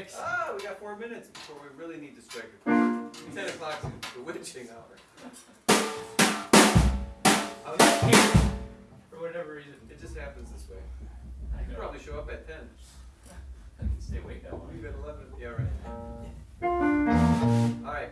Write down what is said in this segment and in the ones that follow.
six. Ah, we got four minutes before we really need to strike a chord. Ten o'clock's the witching hour. I was scared for whatever reason. It just happens this way. I You could probably show up at ten. I can stay awake that long. Leave at eleven. Yeah, right. All right.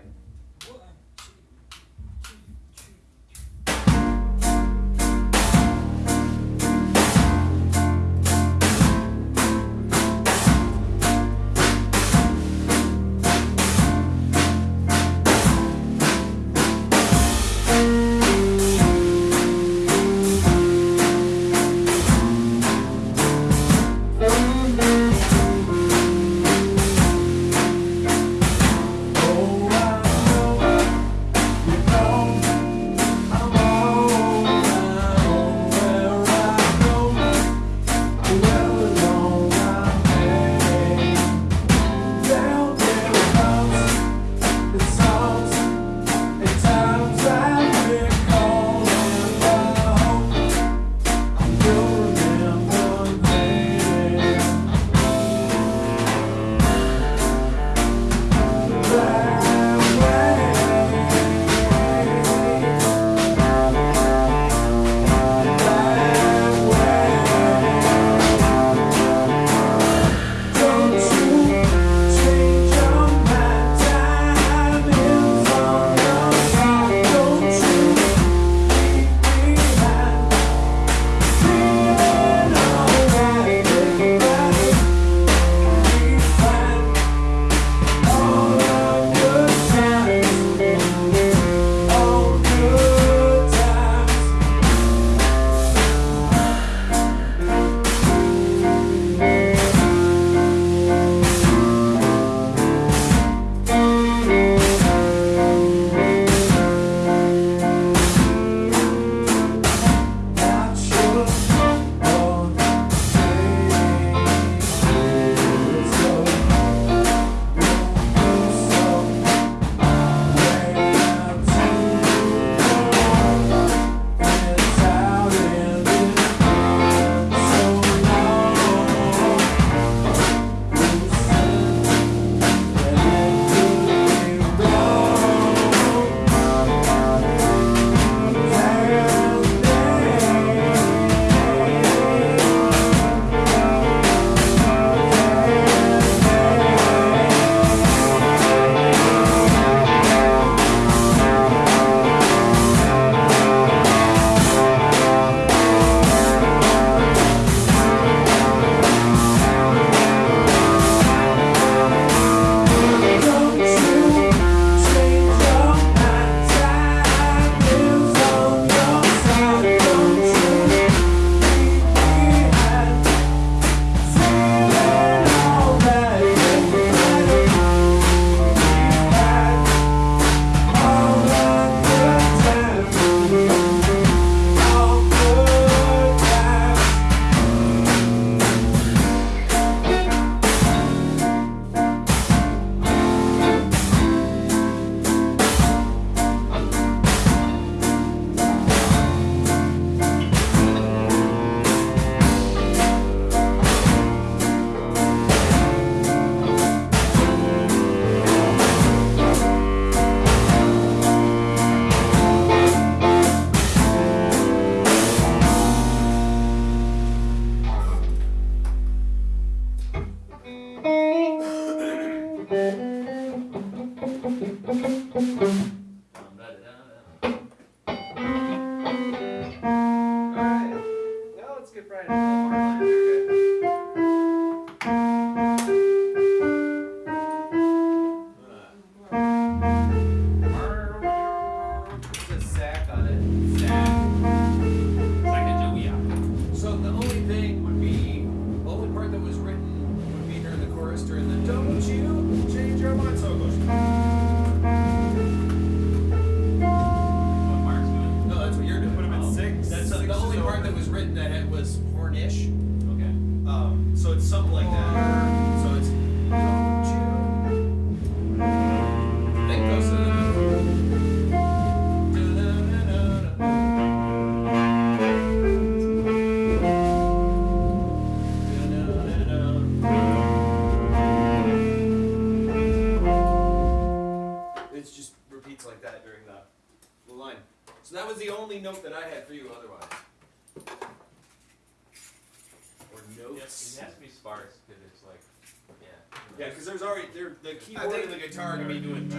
guitar to doing.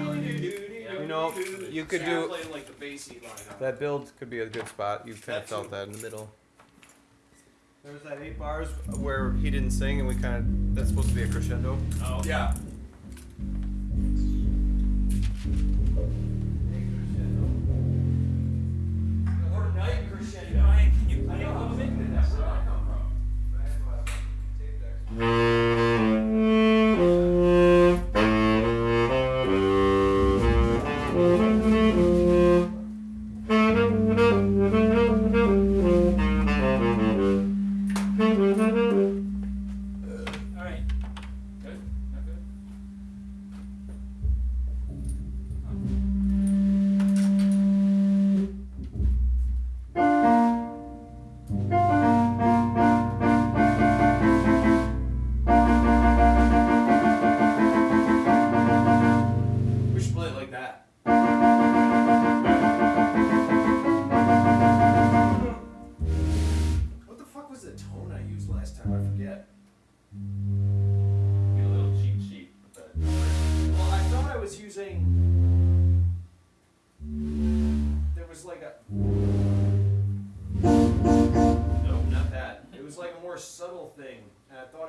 You know, you could do- like the bassy line. That build could be a good spot. You kind of felt that in the middle. There's that eight bars where he didn't sing, and we kind of that's supposed to be a crescendo. Oh. Yeah. Night crescendo. Can you play a little bit? That's where I come from.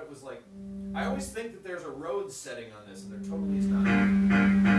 thought it was like, I always think that there's a road setting on this, and there totally is not.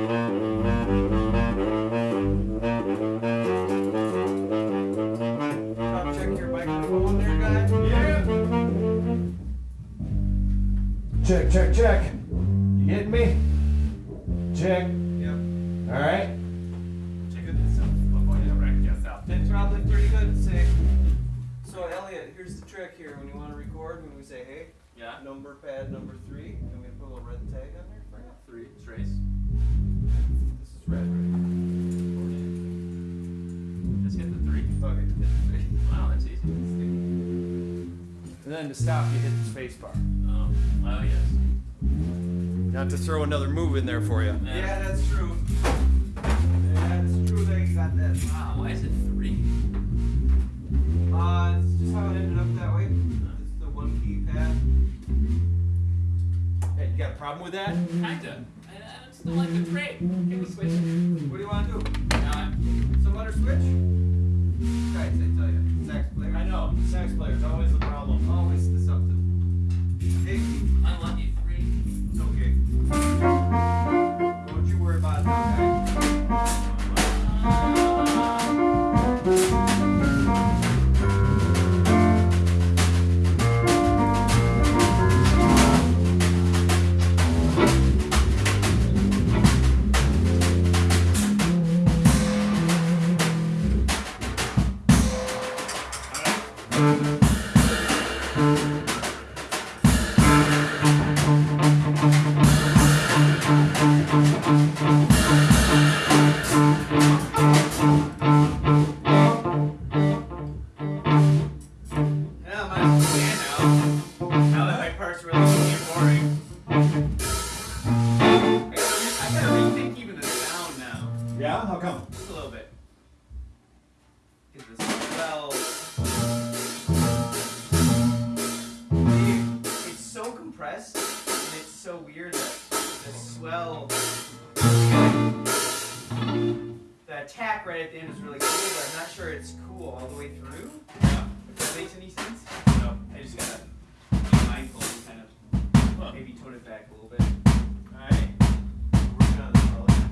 Check. Check, check, check. You getting me? This is red, right? Just hit the three. Okay, hit the three. Wow, that's easy. And then to stop, you hit the space bar. Oh, oh yes. Not to throw another move in there for you. Yeah. that's true. That's true that you got that. Wow, why is it three? Uh, it's just how it ended up that way. It's the one key pad. Hey, you got a problem with that? Kinda. I, I don't like tray. Can we switch? What do you want to do? No, I'm, Some other switch? Guys, I tell you. Sax player. I know, sax player's always the problem. Always the something. Hey, unlucky three. it's okay. Don't you worry about that, The attack right at the end is really cool, but I'm not sure it's cool all the way through. If that makes any sense. No, I just gotta be mindful and kind of maybe tone it back a little bit. Alright. Working on the swell again.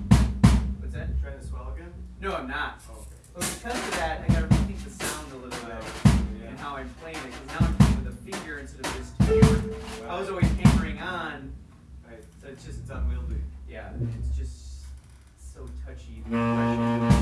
What's that? Trying to swell again? No, I'm not. Oh, okay. But because of that, I gotta rethink the sound a little bit oh, and how I'm playing it. Because now I'm playing with a finger instead of just two. I was always hammering on, Right. So it's just it's unwieldy. yeah, it's just so touchy. It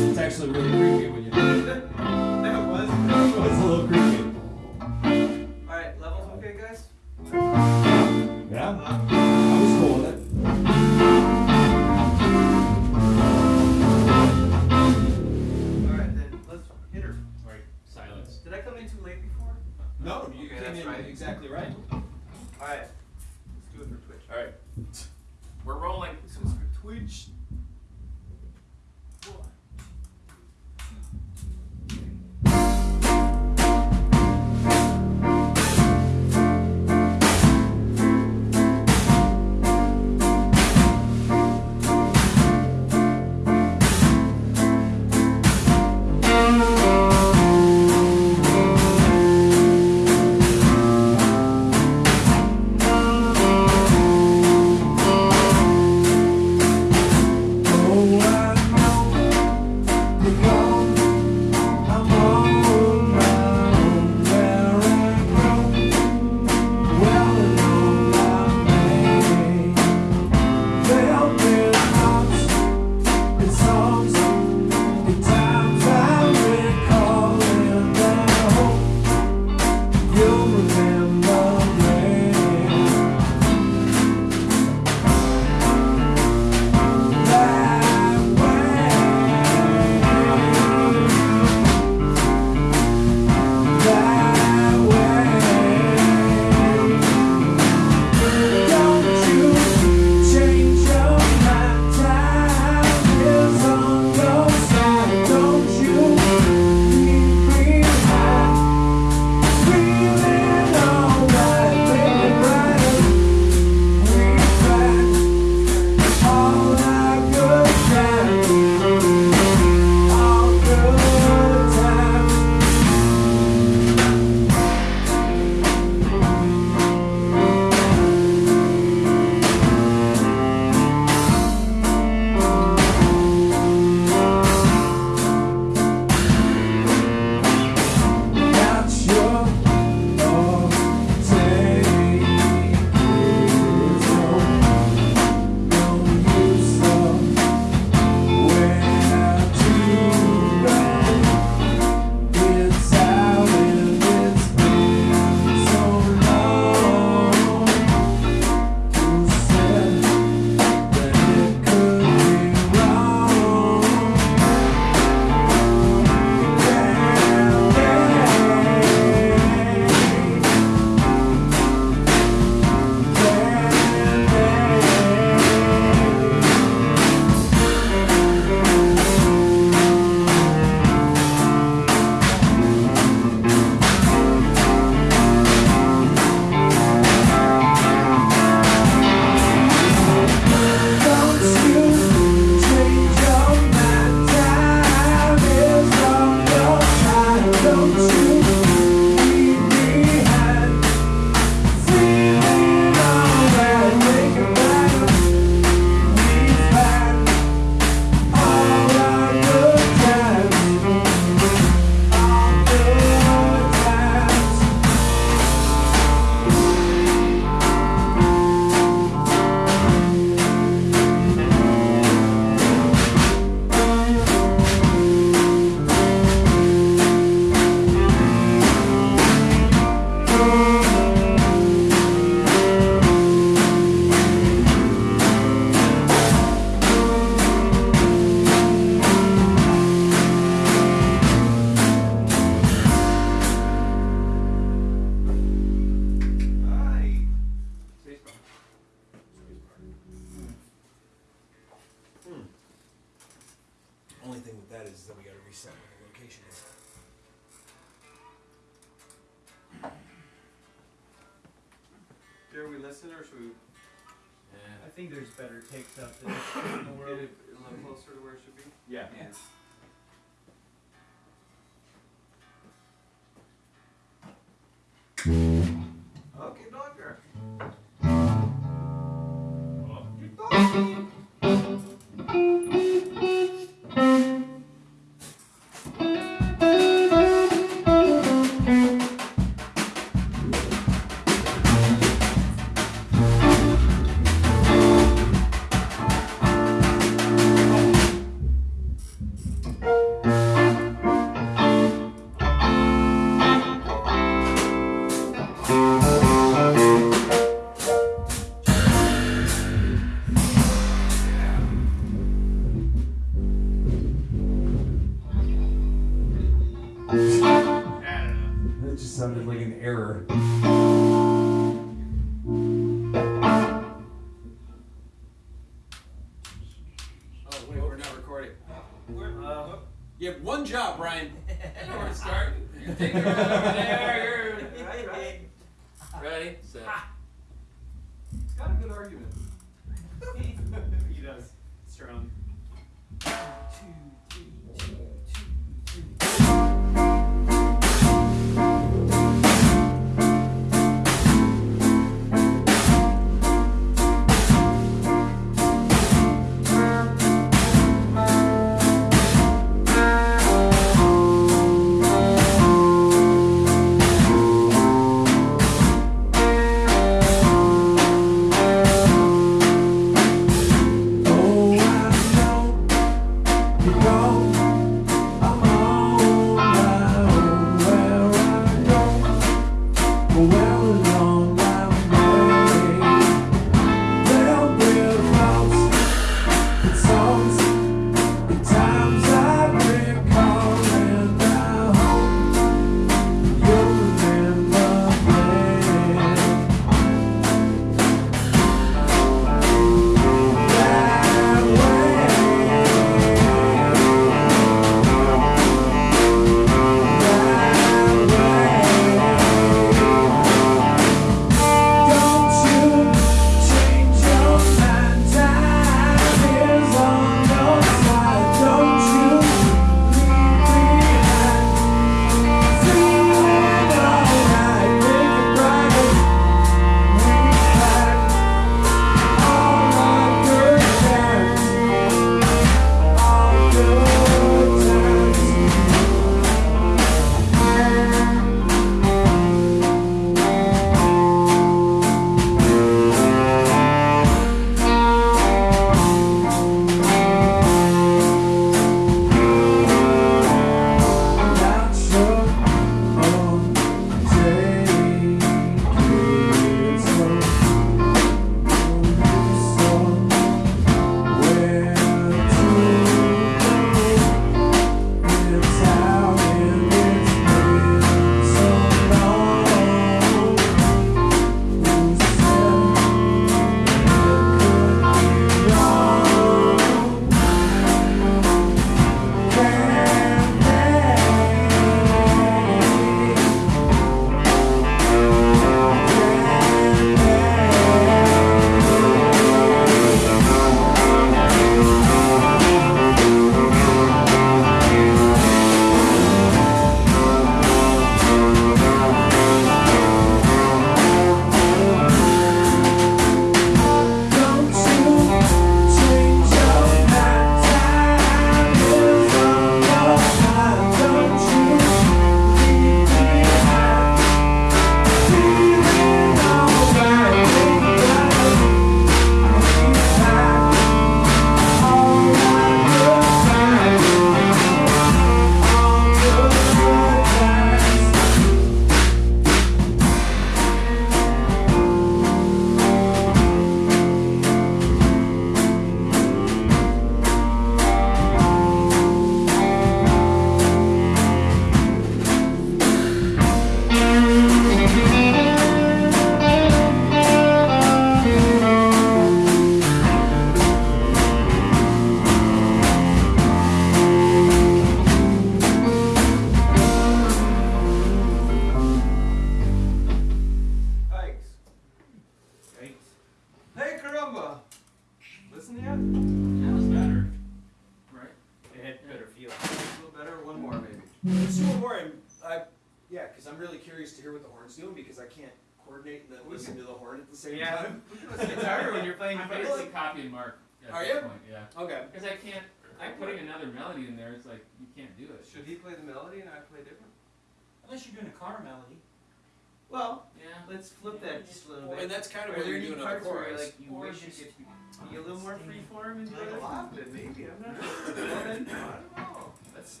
Maybe. I'm not sure. I don't know. Let's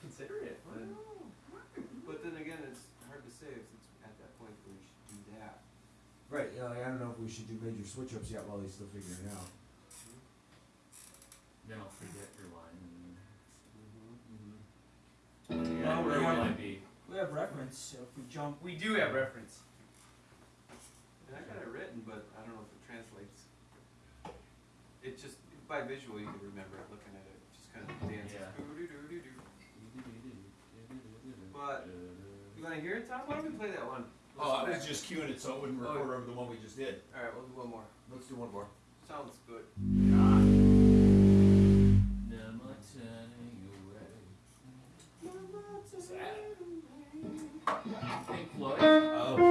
consider it. I don't know. But then again, it's hard to say if it's at that point that we should do that. Right, yeah, like, I don't know if we should do major switch ups yet while he's still figuring it out. Hmm. Then I'll forget your line. Mm-hmm. Mm-hmm. Yeah, well, we, have, be. we have reference, so if we jump. We do have reference. And I got it written, but by visual, you can remember it looking at it. Just kind of dances. But you want to hear it, Tom? Why don't we play that one? Oh, I was just cueing it so it wouldn't record oh. over the one we just did. All right, we'll do one more. Let's do one more. Sounds good. Floyd. Oh.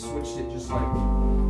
switched it just like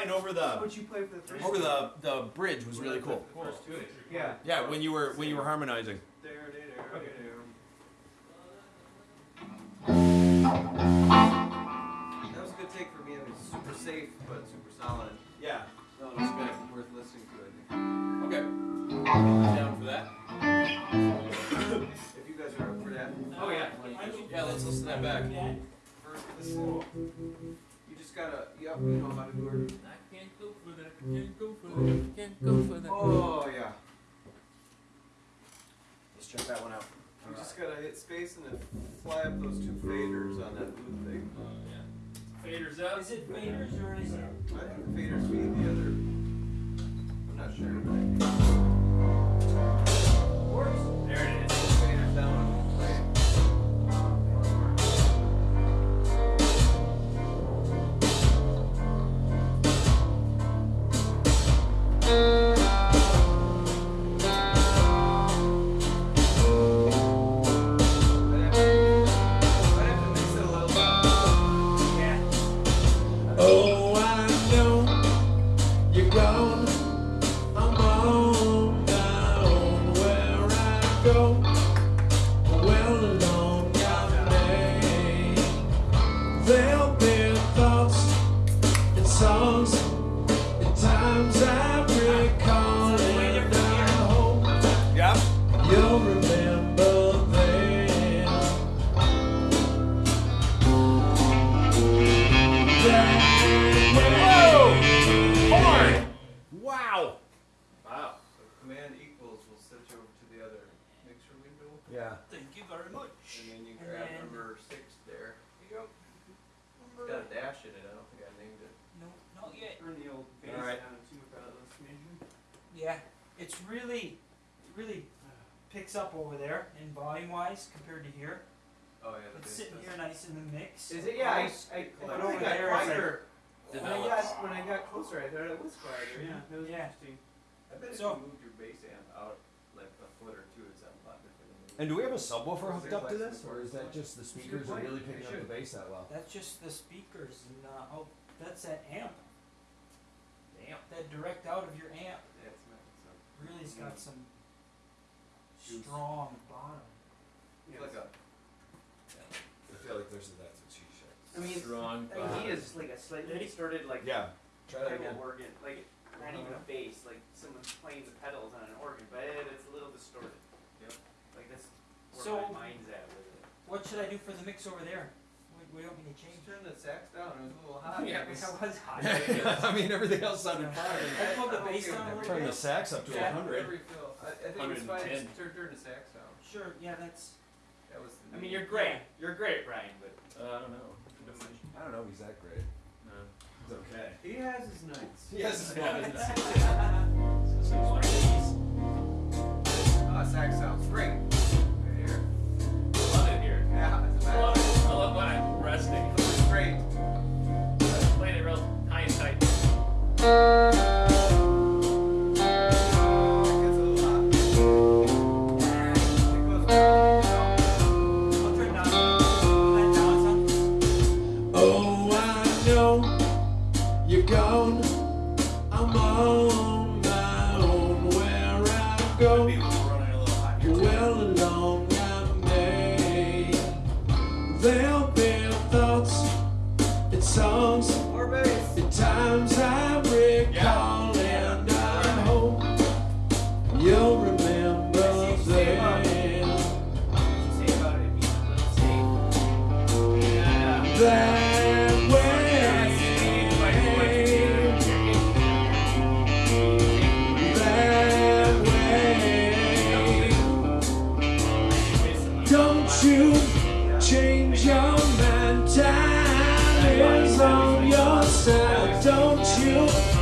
did, Brian, over the What you played for the first? over the the bridge was really cool. The first two. Yeah. Yeah, when you were when you were harmonizing. That was a good take for me. It was super safe but super solid. Yeah. No, it was good. Worth listening to. I think. Okay. Down for that. If you guys are up for that. Oh yeah. Yeah, let's listen to that back. First, listen. You just gotta. Yep, you know how to do it. I can't go for that. Can't go for. Mm. Can't go for that. Oh yeah. Let's check that one out. You just gotta hit space and then fly up those two faders on that blue thing. Oh, yeah. Faders up. Is it faders or is it? I think the faders mean the other. I'm not sure, but I think. Works. There it is. I'd over there in volume wise compared to here. Oh yeah. the It's sitting does. here nice in the mix. Is it? Yeah. I, Close. I, I Close. thought over it got there, it's like- When I got when I got closer, I thought it was quieter. Yeah, that was Yeah. interesting. I bet if So- you moved your bass amp out like a foot or two, it'd a lot different. than And do we have a subwoofer hooked there up to this, or is that just the speakers are really picking up the bass that well? That's just the speakers and uh, oh, that's that amp. Damn. That direct out of your amp Yeah, it's not, it's not. really's got some Juice. strong bottom. It's like a. I feel like there's that's what she said. I mean, Strong. I mean, he is like a slightly distorted, like Yeah. Try that type again. organ, like not even a bass, like someone's playing the pedals on an organ, but it, it's a little distorted. Yep. Like that's where So- my mind's at with it. What should I do for the mix over there? We, we don't need to change. Just turn the sax down. It was a little hot. Yeah, It was- that was hot. I mean, everything else sounded fine. I pulled the bass down a with little Turn the bit. sax up to Yeah, 100. whatever you feel. I, I think it's fine. 110. Just turn, turn the sax down. Sure, yeah, that's. That was. The I mean, you're great. You're great, Brian, but Uh, I don't know. I don't know if he's that great. No. It's okay. He has his nights. Yes, Ah, sax sounds great. Right here. Love it here. Yeah, it's a I love it. I love when I'm resting. It's great. Playing it real high and tight. It goes you.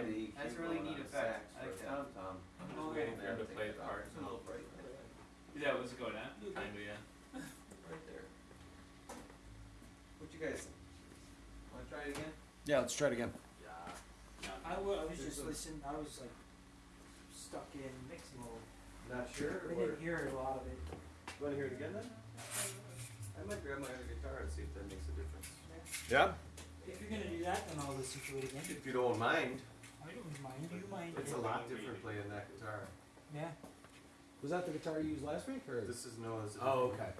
Same Yeah, time. the EQ That's a really neat effect. I like for that. Tom Tom. I'm just waiting for him to play the part. It's a little bright right Yeah, what's going on? Kinda, yeah. right there. What you guys think? Wanna try it again? Yeah, let's try it again. I wa- I was just listening. I was like stuck in mix mode. Not sure, I or, didn't hear a lot of it. You wanna hear it again then? I might grab my other guitar and see if that makes a difference. Yeah. If you're gonna do that, then I'll listen to it again. If you don't mind, I don't. You mind? it's a lot different playing that guitar. Yeah. Was that the guitar you used last week, or? This is Noah's. Oh, okay.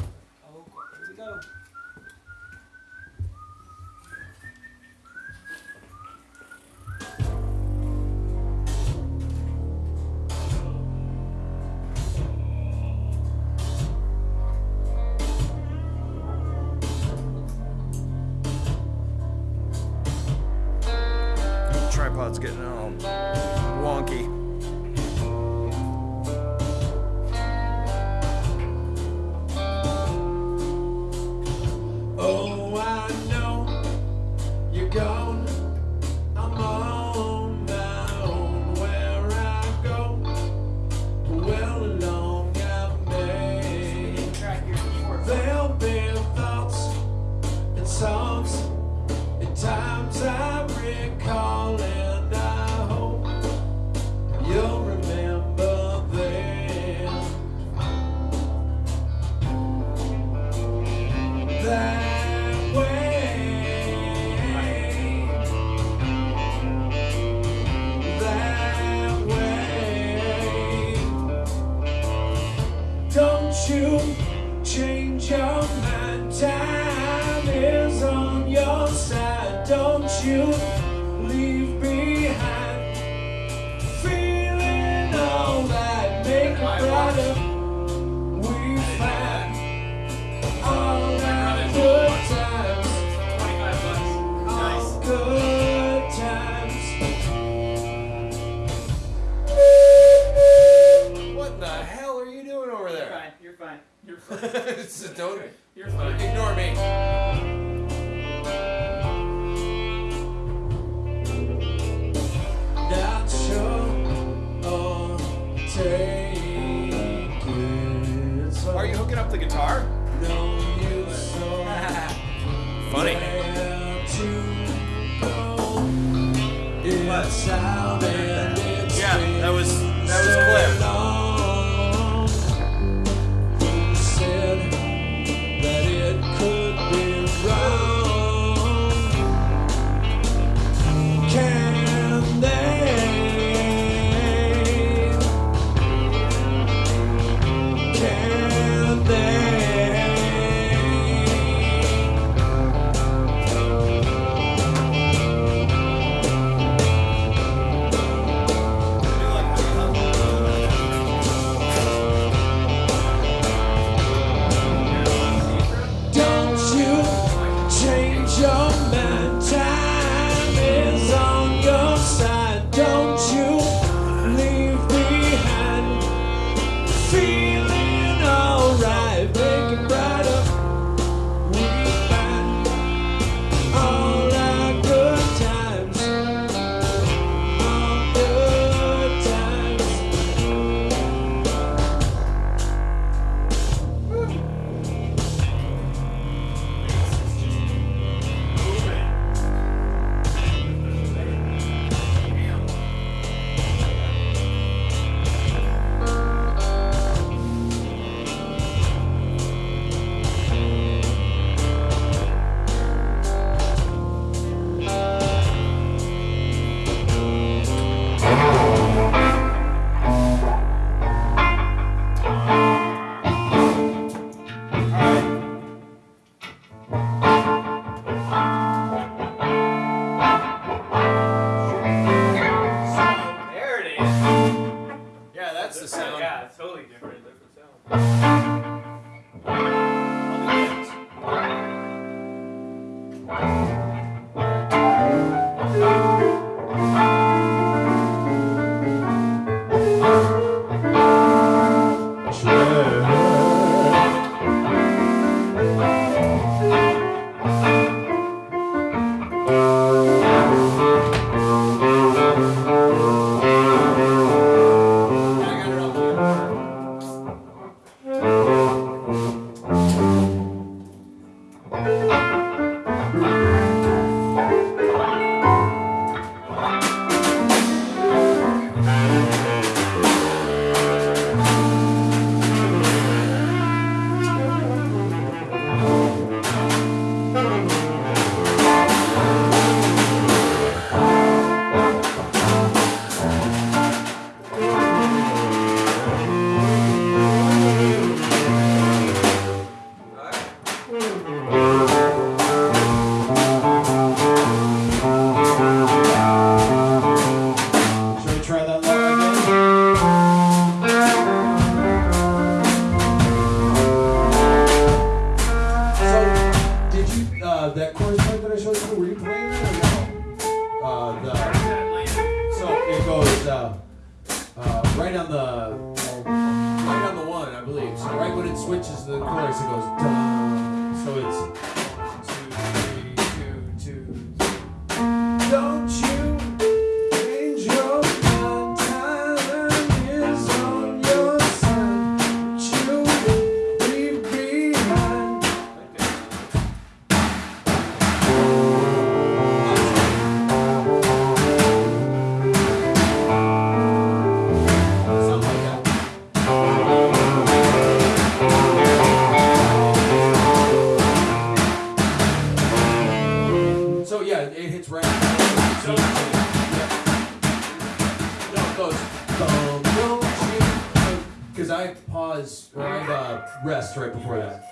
Oh, here we go. Right before that.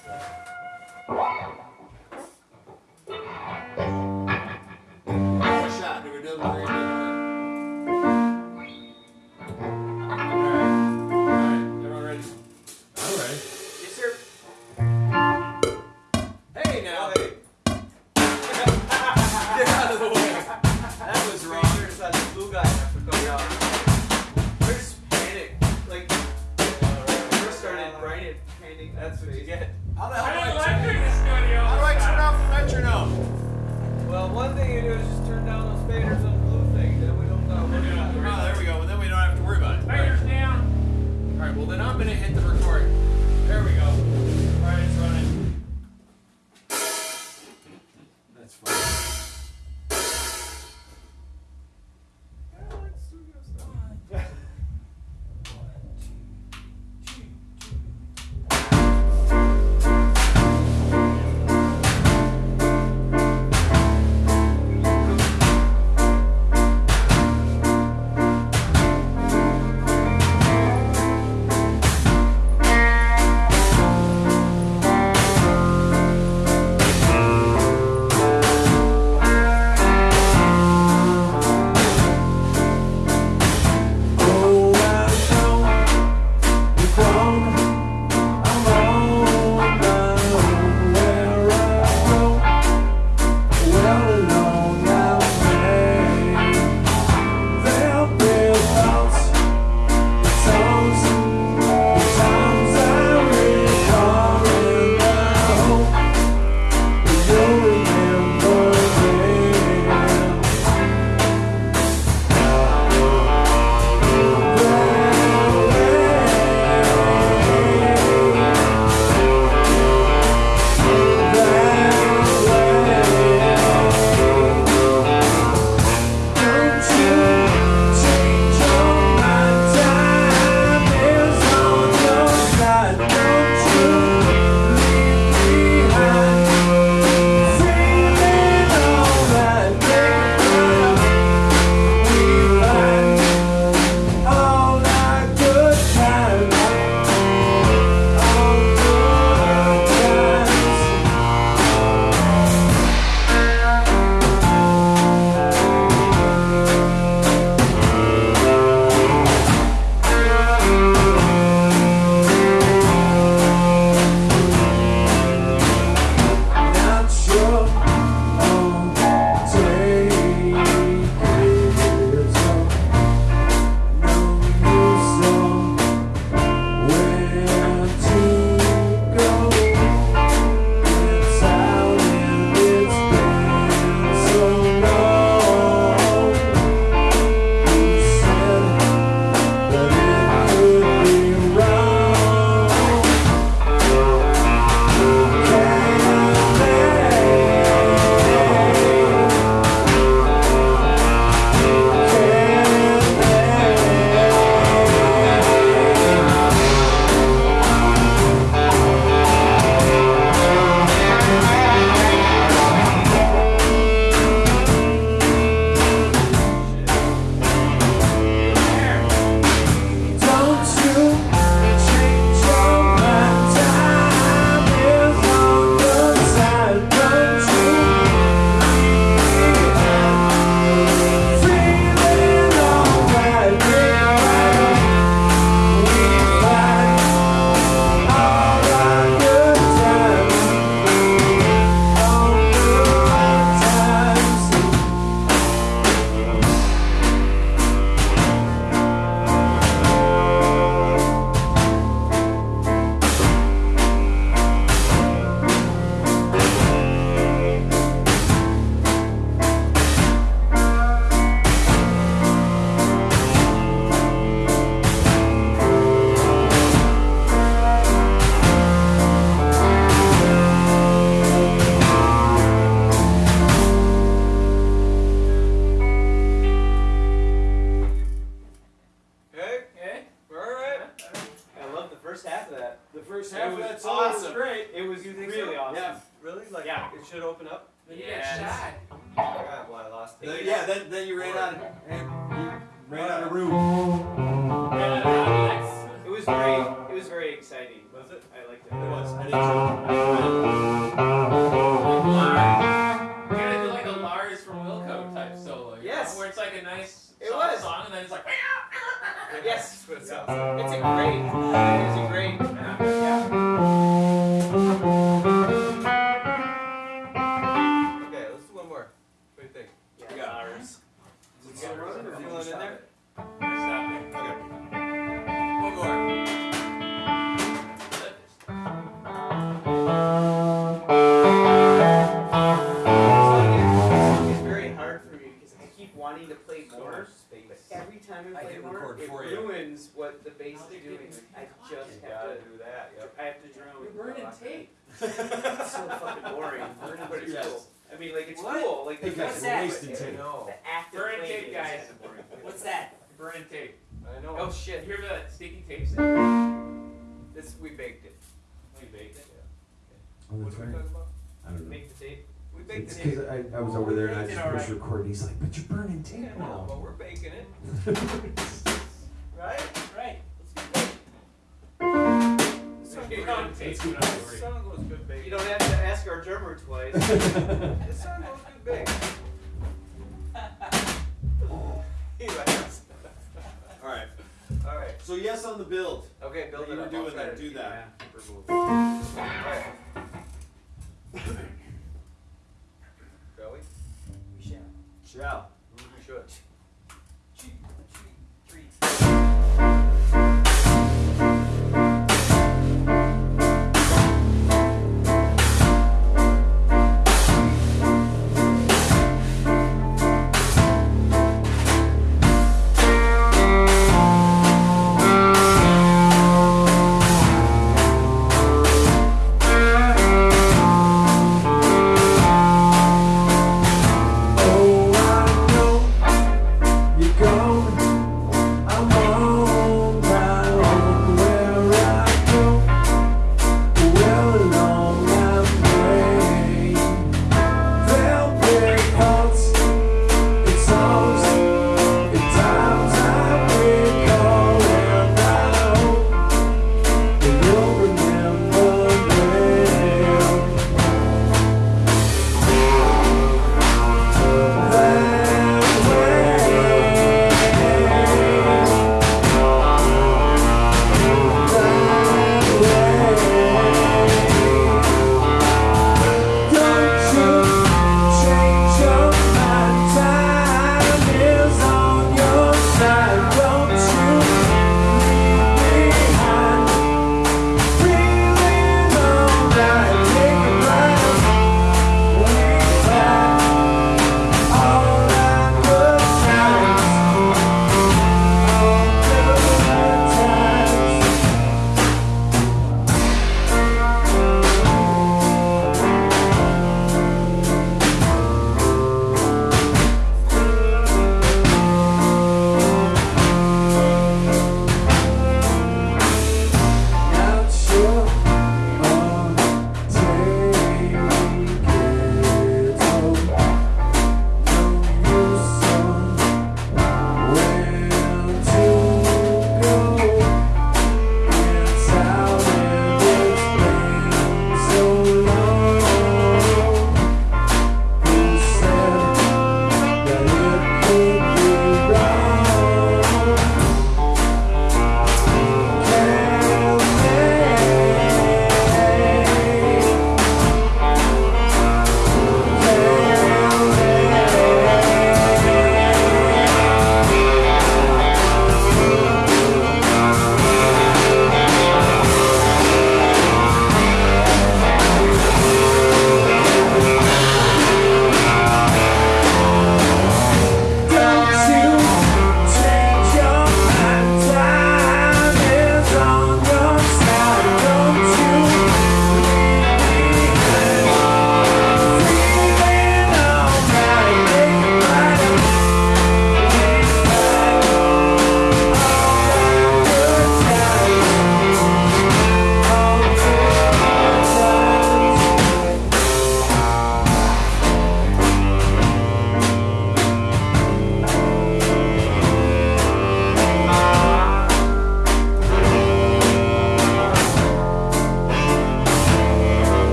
fixing it. right? Right. Let's get good. This song, this song goes good big. You don't have to ask our drummer twice. this song goes good big. Alright. Alright. So yes on the build. Okay, build you it up. You were doing that. Do that. Yeah. Alright. Shall we? We shall. Shall. We should.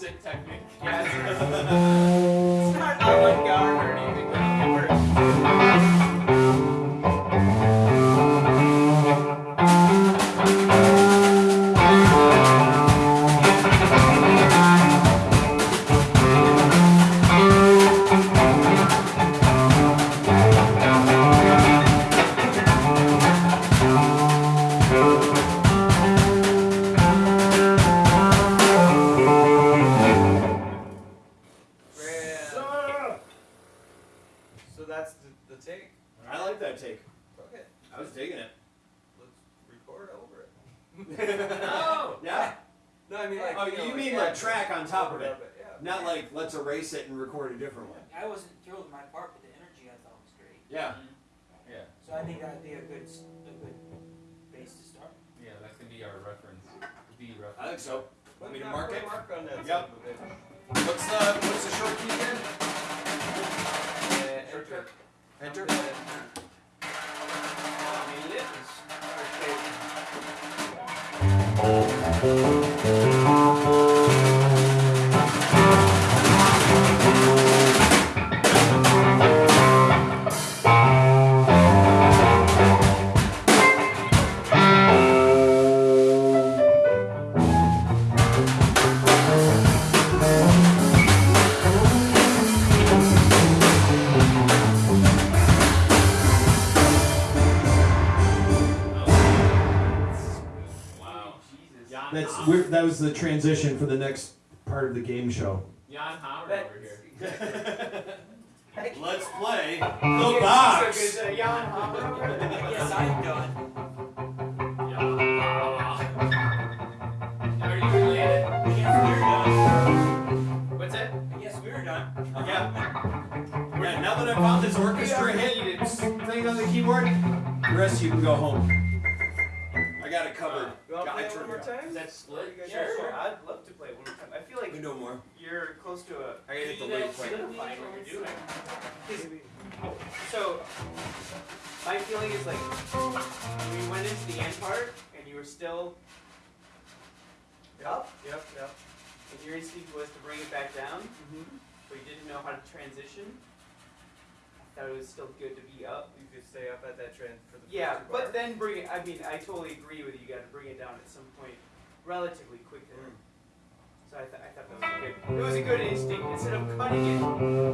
Music technique. Yeah, it's, not avant-garde I think that'd be a good, s- a good base to start. yeah, that can be our reference, the reference. I think so. Want me to mark it? Mark on that. Yep. son of a bitch. What's the what's the short key again? Uh, enter. Enter. I mean, that was the transition for the next part of the game show. Jan Hammer over here. Let's play Yeah, the box. good, uh, Jan Hammer over. I guess I'm done. Are you related? I we're done. What's that? I guess we're done. Yeah. Yeah. Now that I found this orchestra hit thing on the keyboard, the rest of you can go home. I got it covered. You want to play it it one more time? Is that split? You Sure, sure. I'd love to play it one more time. I feel like We know more. you're close to a. I gotta hit the You lid guys quick. solidifying what you're doing. So, my feeling is like we went into the end part and you were still up, Yep, yep. and your instinct was to bring it back down, Mm-hmm. but you didn't know how to transition. Thought it was still good to be up. You could stay up at that trend for the Yeah, but then bring it. I mean, I totally agree with you. You got to bring it down at some point, relatively quicker. Mm. So I, th- I thought that was good. It was a good instinct. Instead of cutting it,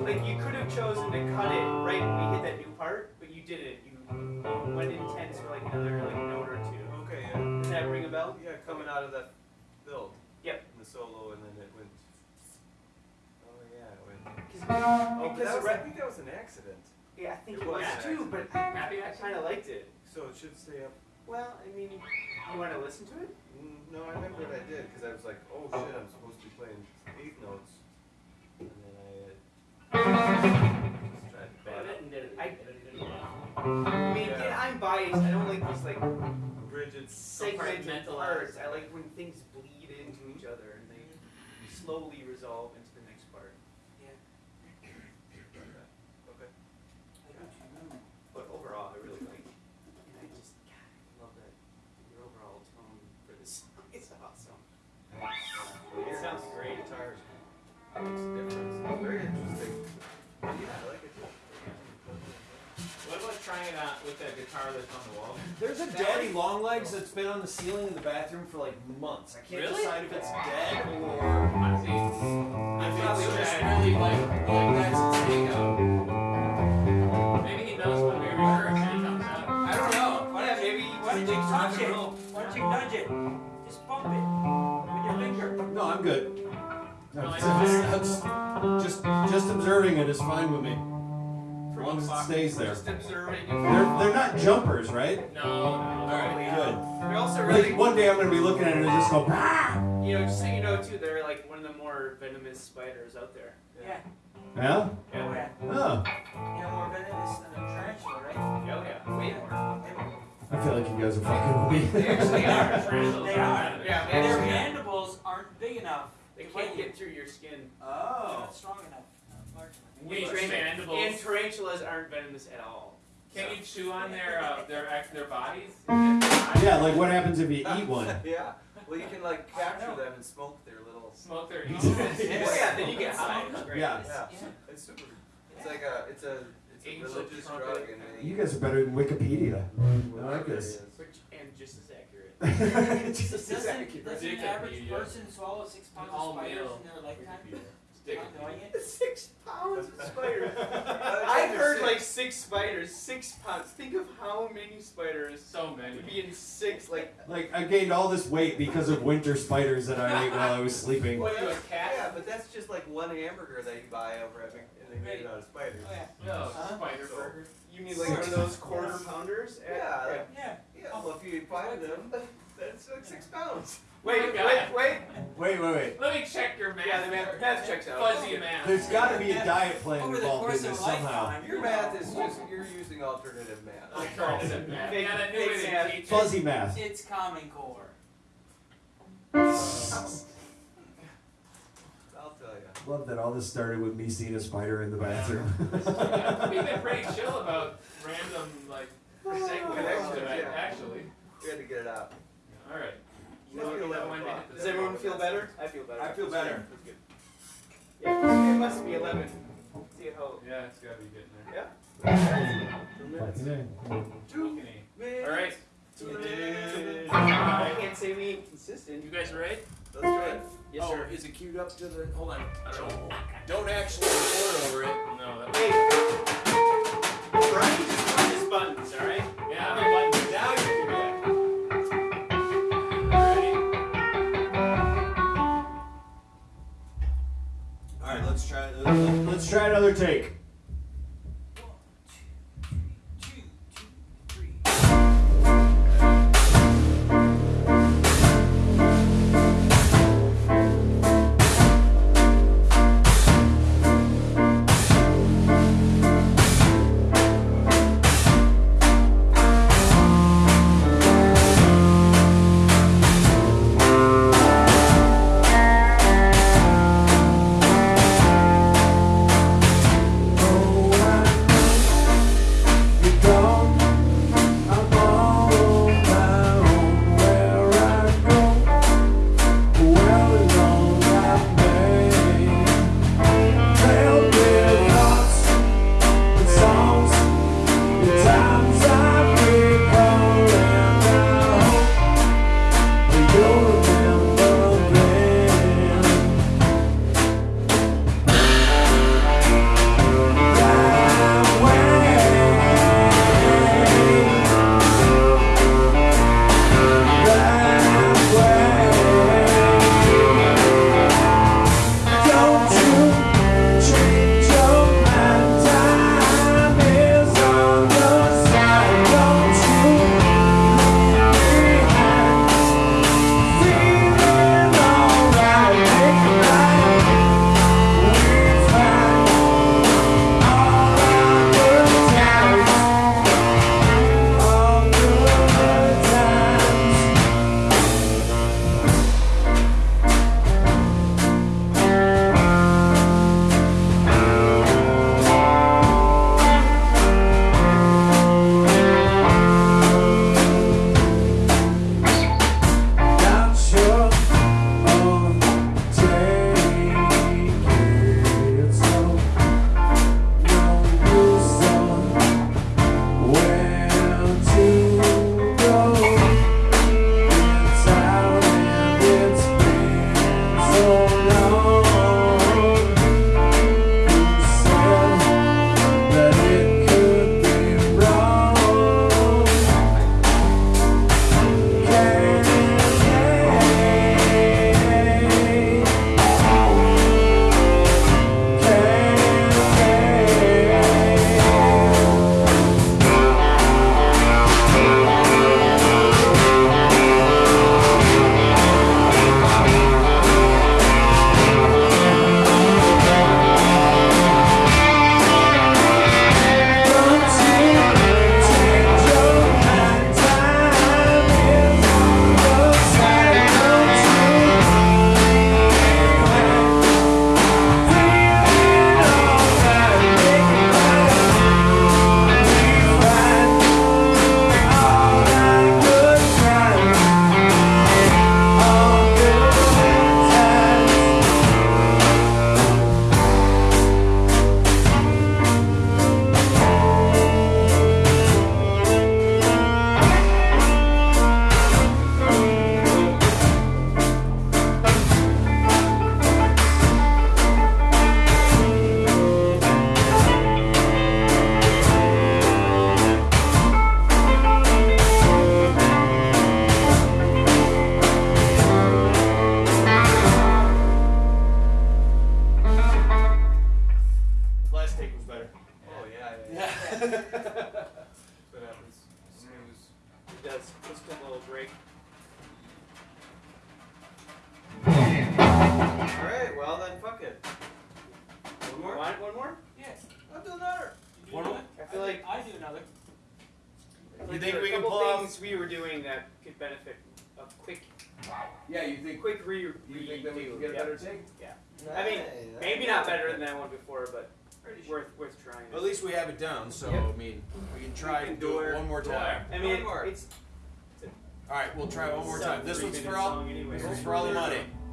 like you could have chosen to cut it right when we hit that new part, but you didn't. You, you went intense for like another like note or two. Okay, yeah. Does that ring a bell? Yeah, coming out of that build. Yep. In the solo, and then it went. Oh yeah, it went. Oh, that was, I think that was an accident. Yeah, I think it it was was an too, but Happy I accident? kind of liked it. So it should stay up. Well, I mean, you want to listen to it? Mm, No, I remember what I did because I was like, oh shit, I'm supposed to be playing eighth notes, and then I uh, just tried to bad I, I mean, Yeah. yeah, I'm biased. I don't like these like rigid. segmented Compartmentalized. parts. I like when things bleed into each other and they slowly resolve into out with that guitar that's on the wall? There's a daddy long legs that's been on the ceiling in the bathroom for like months. I can't Really? decide if it's dead or. I see. I If think it's it's just just really like, like that's its hangout. Maybe he knows when we rehearse and he comes out. I don't know. Why not? Maybe Why don't you touch it? Why don't you nudge it? Just bump it with your finger. No, I'm good. No, I That's- that's- just just observing it is fine with me. As long as it stays there. Just observing. They're, they're not jumpers, right? No, no. Alright, good. They're also really, Like, one day I'm gonna be looking at it and just go, ah! you know, just so you know too, they're like one of the more venomous spiders out there. Yeah. Yeah? Oh, yeah. Oh. You know, more venomous than a tarantula, right? Oh yeah, way more. I feel like you guys are fucking with me. They actually are. Tarantulas They are are. venomous. Yeah, And their mandibles aren't big enough. They can't get through your skin. They're Oh. not strong enough. Not large enough. Weak Taran- mandibles. And tarantulas aren't venomous at all. Can you chew on their uh, their their bodies? Yeah, like what happens if you eat one? Yeah. Well, you can like capture them and smoke their little. Smoke their Oh, ears. yes. Oh yeah, then you get high. Sounds Great. Yeah. Yeah. Yeah. It's super. It's like a. It's a. It's a Angel religious trumpet. drug, and they. You guys are better than Wikipedia. I like this. Which, and just as accurate. Just Doesn't, doesn't Dick an average person swallow six pounds All of spiders in their lifetime? Stick Not knowing it. it? Six pounds of spiders. I've heard sick. like six spiders, six pounds. Think of how many spiders So many. would be in six, like, Like I gained all this weight because of winter spiders that I ate while I was sleeping. what are you, a cat? Yeah, but that's just like one hamburger that you buy over at Mc- and they made it out of spiders. Oh, yeah. No, Huh? spider So- burger. You mean like one of those quarter pounders? at- Yeah, like- Yeah. Yeah, well, if you eat five of them, that's like six pounds. Wait, wait, wait. Wait, wait, wait. Let me check your math. Yeah, the math, math checks out. Fuzzy math. There's got to be a diet plan Over involved in this somehow. Your math is just you're using alternative math. Alternative math. Fake- Yeah, I knew fake it math. in. Fuzzy math. It's Common Core. I'll tell you. Love that all this started with me seeing a spider in the bathroom. We've been pretty chill about random like segments Connections, tonight, yeah. actually. We had to get it out. All right. You know, eleven o'clock. Does everyone feel better? I feel better. I feel better. That's good. Yeah, it must be 11. See how. Yeah, it's gotta be getting there. Yeah? Fucking A. All right. I can't say we ain't consistent. You guys ready? That's right. Yes, oh, sir. is it queued up to the? Hold on. I don't know. Don't actually record over it. No. That Hey, let's try. Let's try another take.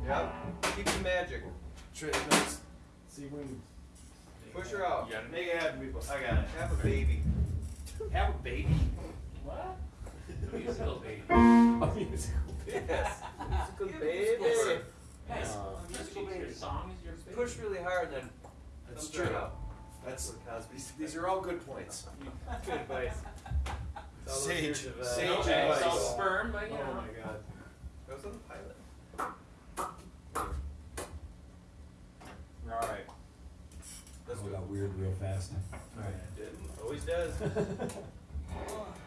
Yep. Keep the magic. Tri- no, it's- See when Push her out. You got it? Make it happen, people. I got it. Have a baby. Have a baby. What? Musical baby. a musical Yes. Musical baby. musical. Uh, A musical Your baby. song is your baby. Push really hard, then That's comes right true. out. That's what Cosby said. these are all good points. good advice. Sage, of, uh, sage Okay, advice. so sperm, but you Oh my god. That was on the pilot. got weird real fast. Alright. Always does.